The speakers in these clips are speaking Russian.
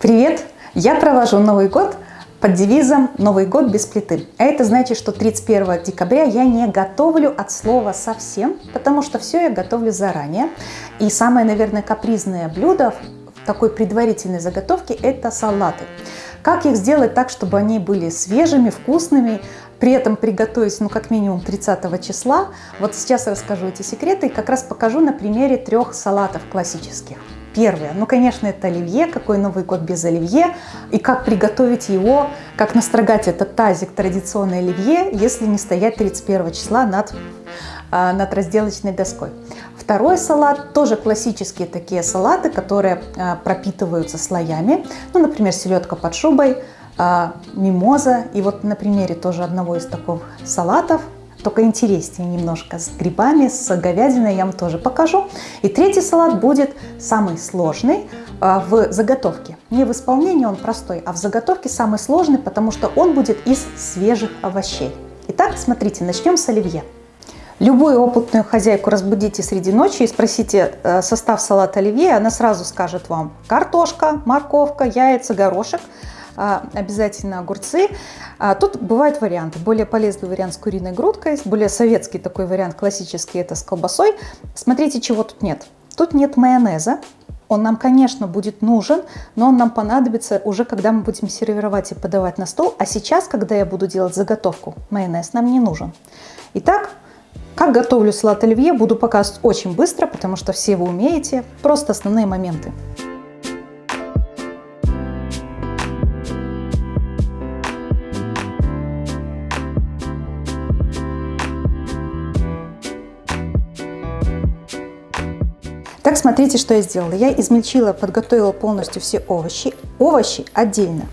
Привет! Я провожу Новый год под девизом «Новый год без плиты». А это значит, что 31 декабря я не готовлю от слова совсем, потому что все я готовлю заранее. И самое, наверное, капризное блюдо в такой предварительной заготовке – это салаты. Как их сделать так, чтобы они были свежими, вкусными, при этом приготовить, ну, как минимум 30 числа. Вот сейчас расскажу эти секреты и как раз покажу на примере трех салатов классических. Первое, ну, конечно, это оливье, какой Новый год без оливье, и как приготовить его, как настрогать этот тазик традиционной оливье, если не стоять 31 числа над, а, над разделочной доской. Второй салат, тоже классические такие салаты, которые а, пропитываются слоями, ну, например, селедка под шубой, а, мимоза, и вот на примере тоже одного из таких салатов только интереснее немножко, с грибами, с говядиной я вам тоже покажу. И третий салат будет самый сложный а, в заготовке. Не в исполнении он простой, а в заготовке самый сложный, потому что он будет из свежих овощей. Итак, смотрите, начнем с оливье. Любую опытную хозяйку разбудите среди ночи и спросите э, состав салата оливье, она сразу скажет вам картошка, морковка, яйца, горошек – обязательно огурцы. А, тут бывают варианты. Более полезный вариант с куриной грудкой, более советский такой вариант, классический, это с колбасой. Смотрите, чего тут нет. Тут нет майонеза. Он нам, конечно, будет нужен, но он нам понадобится уже, когда мы будем сервировать и подавать на стол. А сейчас, когда я буду делать заготовку, майонез нам не нужен. Итак, как готовлю салат оливье, буду показывать очень быстро, потому что все вы умеете. Просто основные моменты. Так, смотрите, что я сделала. Я измельчила, подготовила полностью все овощи. Овощи отдельно,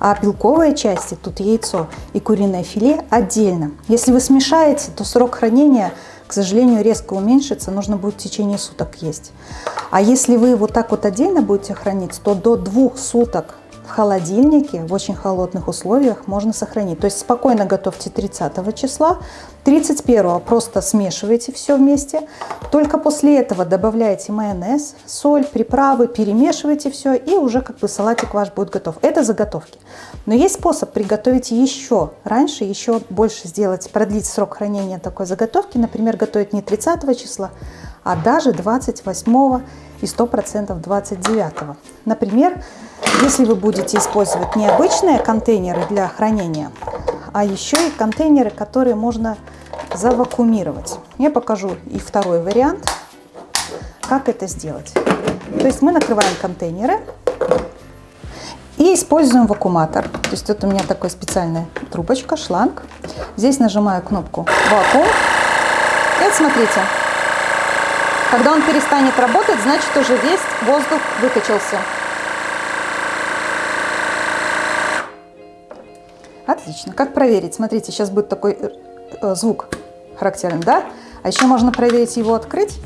а белковые части, тут яйцо и куриное филе отдельно. Если вы смешаете, то срок хранения, к сожалению, резко уменьшится, нужно будет в течение суток есть. А если вы вот так вот отдельно будете хранить, то до двух суток в холодильнике в очень холодных условиях можно сохранить. То есть спокойно готовьте 30 числа, 31 просто смешивайте все вместе. Только после этого добавляете майонез, соль, приправы, перемешивайте все и уже как бы салатик ваш будет готов. Это заготовки. Но есть способ приготовить еще раньше, еще больше сделать, продлить срок хранения такой заготовки. Например, готовить не 30 числа, а даже 28 и 100% 29. Например, если вы будете использовать не обычные контейнеры для хранения, а еще и контейнеры, которые можно завакуумировать. Я покажу и второй вариант, как это сделать. То есть мы накрываем контейнеры и используем вакууматор. То есть вот у меня такая специальная трубочка, шланг. Здесь нажимаю кнопку вакуум. И вот смотрите, когда он перестанет работать, значит уже весь воздух выкачался. Отлично. Как проверить? Смотрите, сейчас будет такой э, э, звук характерен, да? А еще можно проверить его открыть.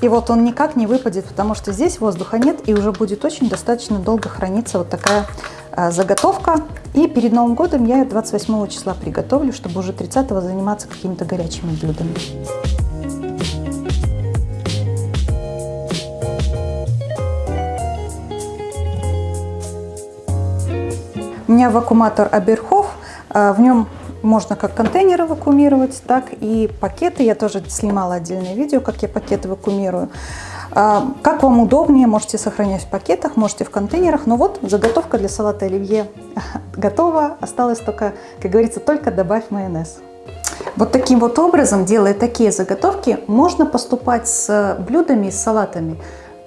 И вот он никак не выпадет, потому что здесь воздуха нет, и уже будет очень достаточно долго храниться вот такая э, заготовка. И перед Новым годом я 28 числа приготовлю, чтобы уже 30 заниматься какими-то горячими блюдами. Меня вакууматор Аберхоф, а, в нем можно как контейнеры вакуумировать, так и пакеты. Я тоже снимала отдельное видео, как я пакеты вакуумирую. А, как вам удобнее, можете сохранять в пакетах, можете в контейнерах. Но вот заготовка для салата оливье готова. Осталось только, как говорится, только добавь майонез. Вот таким вот образом, делая такие заготовки, можно поступать с блюдами, с салатами,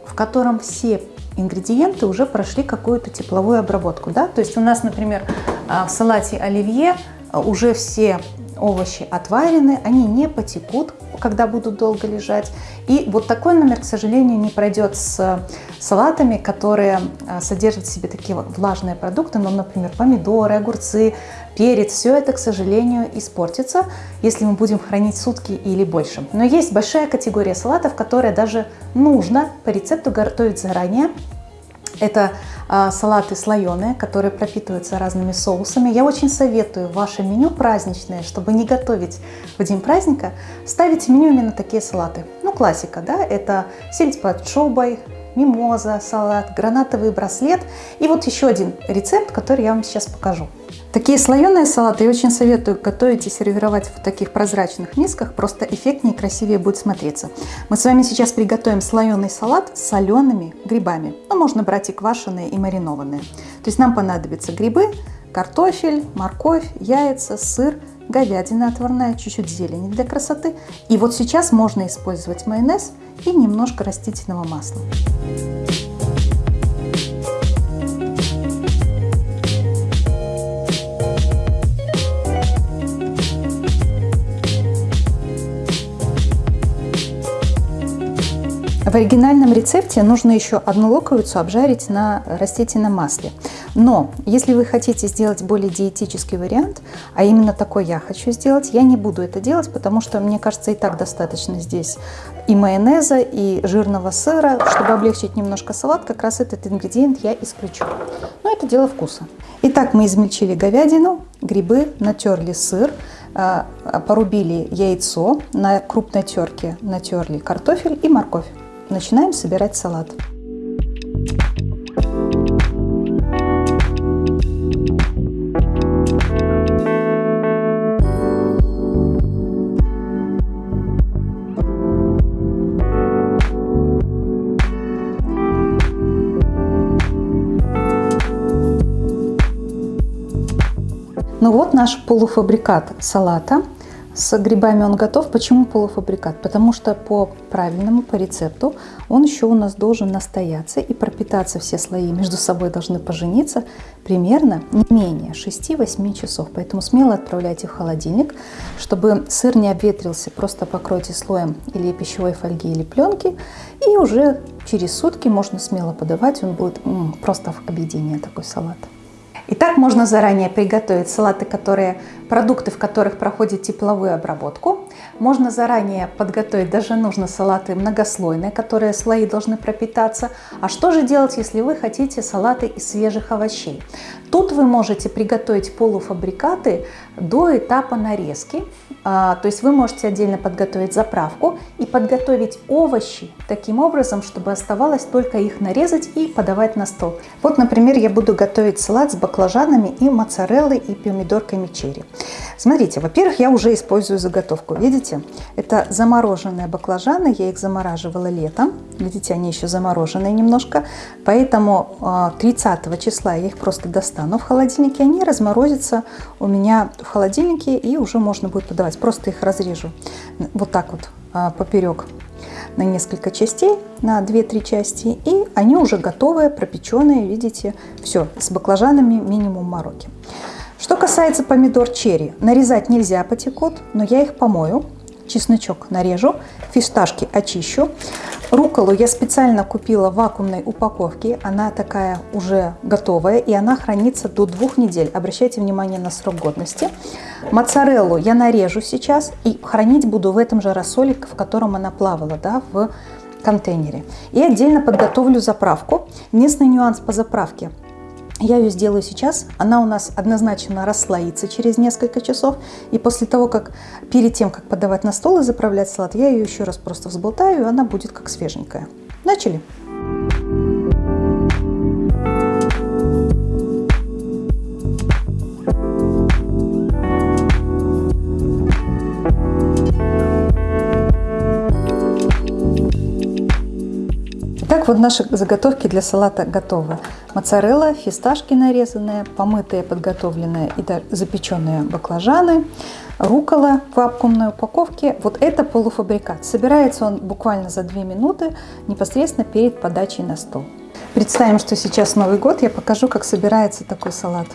в котором все ингредиенты уже прошли какую-то тепловую обработку. Да? То есть у нас, например, а, в салате оливье а, уже все овощи отварены, они не потекут, когда будут долго лежать. И вот такой номер, к сожалению, не пройдет с салатами, которые а, содержат в себе такие влажные продукты, ну, например, помидоры, огурцы, перец. Все это, к сожалению, испортится, если мы будем хранить сутки или больше. Но есть большая категория салатов, которые даже нужно по рецепту готовить заранее. Это а, салаты слоеные, которые пропитываются разными соусами. Я очень советую ваше меню праздничное, чтобы не готовить в день праздника, ставить меню именно такие салаты. Ну, классика, да, это сельдь под шубой, мимоза, салат, гранатовый браслет. И вот еще один рецепт, который я вам сейчас покажу. Такие слоеные салаты я очень советую готовить и сервировать в таких прозрачных мисках, просто эффектнее и красивее будет смотреться. Мы с вами сейчас приготовим слоеный салат с солеными грибами. Ну, можно брать и квашеные, и маринованные. То есть нам понадобятся грибы, картофель, морковь, яйца, сыр, говядина отварная, чуть-чуть зелени для красоты. И вот сейчас можно использовать майонез и немножко растительного масла. В оригинальном рецепте нужно еще одну луковицу обжарить на растительном масле. Но если вы хотите сделать более диетический вариант, а именно такой я хочу сделать, я не буду это делать, потому что мне кажется и так достаточно здесь и майонеза, и жирного сыра. Чтобы облегчить немножко салат, как раз этот ингредиент я исключу. Но это дело вкуса. Итак, мы измельчили говядину, грибы, натерли сыр, а, порубили яйцо, на крупной терке натерли картофель и морковь. Начинаем собирать салат. Ну вот наш полуфабрикат салата. С грибами он готов. Почему полуфабрикат? Потому что по правильному, по рецепту, он еще у нас должен настояться и пропитаться. Все слои между собой должны пожениться примерно не менее 6-8 часов. Поэтому смело отправляйте в холодильник, чтобы сыр не обветрился. Просто покройте слоем или пищевой фольги, или пленки. И уже через сутки можно смело подавать. Он будет м, просто в объединение такой салат. Итак, можно заранее приготовить салаты, которые, продукты, в которых проходит тепловую обработку. Можно заранее подготовить, даже нужно салаты многослойные, которые слои должны пропитаться. А что же делать, если вы хотите салаты из свежих овощей? Тут вы можете приготовить полуфабрикаты до этапа нарезки. А, то есть вы можете отдельно подготовить заправку и подготовить овощи таким образом, чтобы оставалось только их нарезать и подавать на стол. Вот, например, я буду готовить салат с баклажанами и моцареллой и помидорками черри. Смотрите, во-первых, я уже использую заготовку. Видите, это замороженные баклажаны, я их замораживала летом. Видите, они еще замороженные немножко. Поэтому 30 а, числа я их просто достану в холодильнике. Они разморозятся у меня в холодильнике и уже можно будет подавать. Просто их разрежу вот так вот а, поперек на несколько частей, на 2-3 части, и они уже готовые, пропеченные, видите, все, с баклажанами минимум мороки. Что касается помидор черри, нарезать нельзя потекут, но я их помою, чесночок нарежу, фисташки очищу. Руколу я специально купила в вакуумной упаковке, она такая уже готовая и она хранится до двух недель. Обращайте внимание на срок годности. Моцареллу я нарежу сейчас и хранить буду в этом же рассоле, в котором она плавала, да, в контейнере. И отдельно подготовлю заправку. Единственный нюанс по заправке – я ее сделаю сейчас. Она у нас однозначно расслоится через несколько часов. И после того, как перед тем, как подавать на стол и заправлять салат, я ее еще раз просто взболтаю, и она будет как свеженькая. Начали! Вот наши заготовки для салата готовы. Моцарелла, фисташки нарезанные, помытые, подготовленные и запеченные баклажаны, рукола в вакуумной упаковке. Вот это полуфабрикат. Собирается он буквально за 2 минуты непосредственно перед подачей на стол. Представим, что сейчас Новый год, я покажу, как собирается такой салат.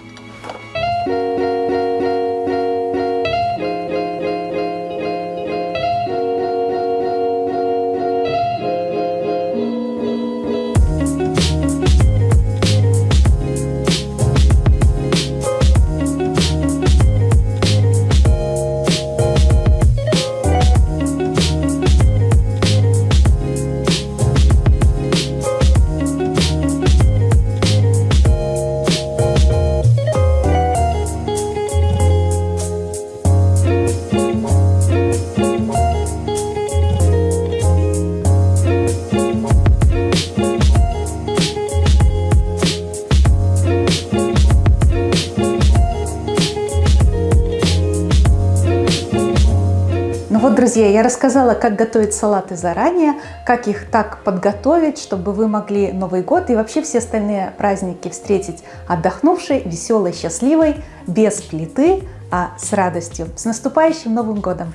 Друзья, я рассказала, как готовить салаты заранее, как их так подготовить, чтобы вы могли Новый год и вообще все остальные праздники встретить отдохнувшей, веселой, счастливой, без плиты, а с радостью. С наступающим Новым годом!